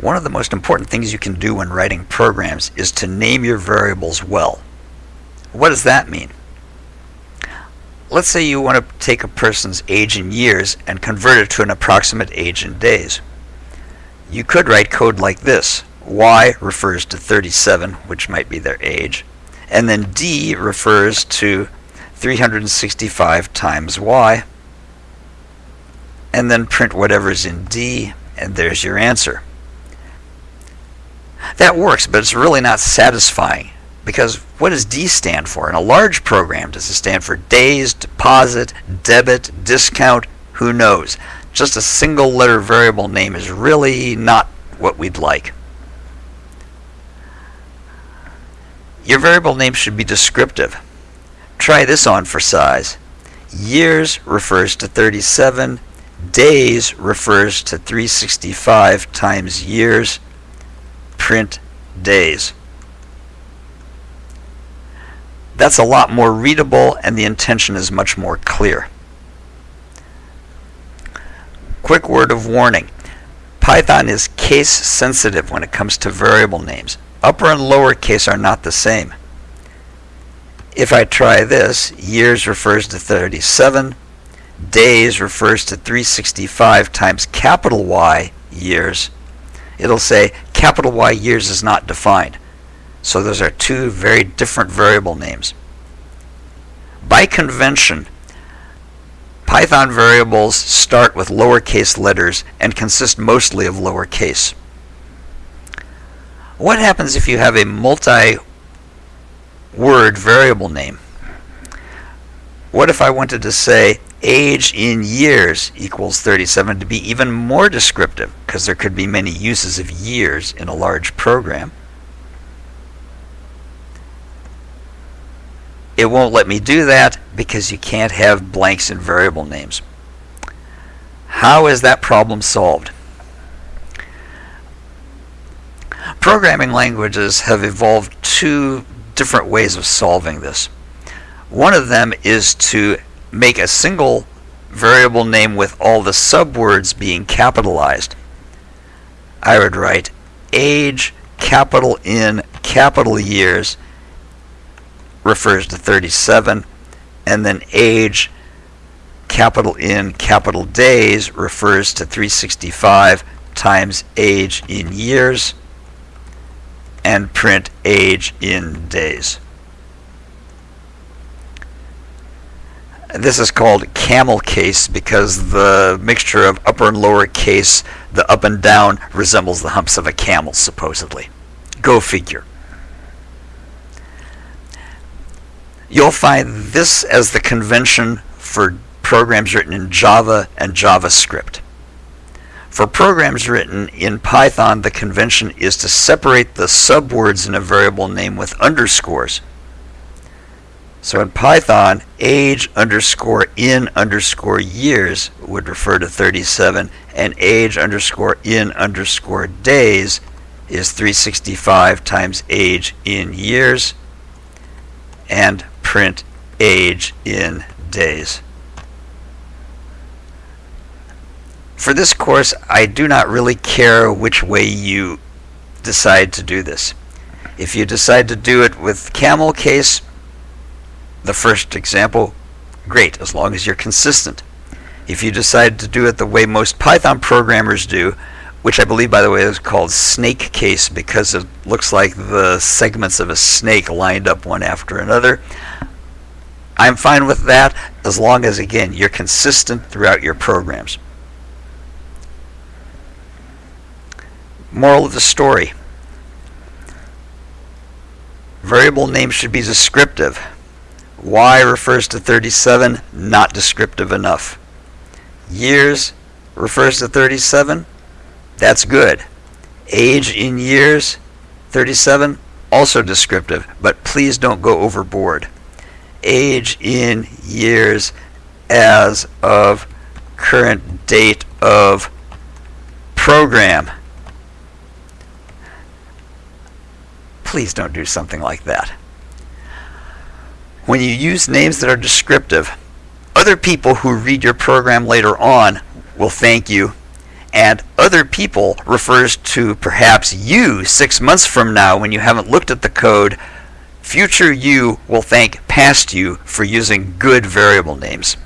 One of the most important things you can do when writing programs is to name your variables well. What does that mean? Let's say you want to take a person's age in years and convert it to an approximate age in days. You could write code like this. Y refers to 37, which might be their age, and then D refers to 365 times Y, and then print whatever's in D, and there's your answer. That works, but it's really not satisfying because what does D stand for? In a large program, does it stand for days, deposit, debit, discount? Who knows? Just a single letter variable name is really not what we'd like. Your variable name should be descriptive. Try this on for size. Years refers to 37, days refers to 365 times years, print days. That's a lot more readable and the intention is much more clear. Quick word of warning. Python is case sensitive when it comes to variable names. Upper and lower case are not the same. If I try this, years refers to 37, days refers to 365 times capital Y years, it'll say capital Y years is not defined. So those are two very different variable names. By convention, Python variables start with lowercase letters and consist mostly of lowercase. What happens if you have a multi-word variable name? What if I wanted to say age in years equals 37 to be even more descriptive because there could be many uses of years in a large program. It won't let me do that because you can't have blanks in variable names. How is that problem solved? Programming languages have evolved two different ways of solving this. One of them is to make a single variable name with all the subwords being capitalized. I would write age capital in capital years refers to 37 and then age capital in capital days refers to 365 times age in years and print age in days. This is called camel case because the mixture of upper and lower case, the up and down, resembles the humps of a camel, supposedly. Go figure. You'll find this as the convention for programs written in Java and JavaScript. For programs written in Python, the convention is to separate the subwords in a variable name with underscores. So in Python, age underscore in underscore years would refer to 37, and age underscore in underscore days is 365 times age in years, and print age in days. For this course, I do not really care which way you decide to do this. If you decide to do it with camel case, the first example, great, as long as you're consistent. If you decide to do it the way most Python programmers do, which I believe, by the way, is called snake case because it looks like the segments of a snake lined up one after another. I'm fine with that as long as, again, you're consistent throughout your programs. Moral of the story. Variable names should be descriptive. Y refers to 37, not descriptive enough. Years refers to 37, that's good. Age in years, 37, also descriptive, but please don't go overboard. Age in years as of current date of program. Please don't do something like that. When you use names that are descriptive, other people who read your program later on will thank you And other people refers to perhaps you six months from now when you haven't looked at the code. Future you will thank past you for using good variable names.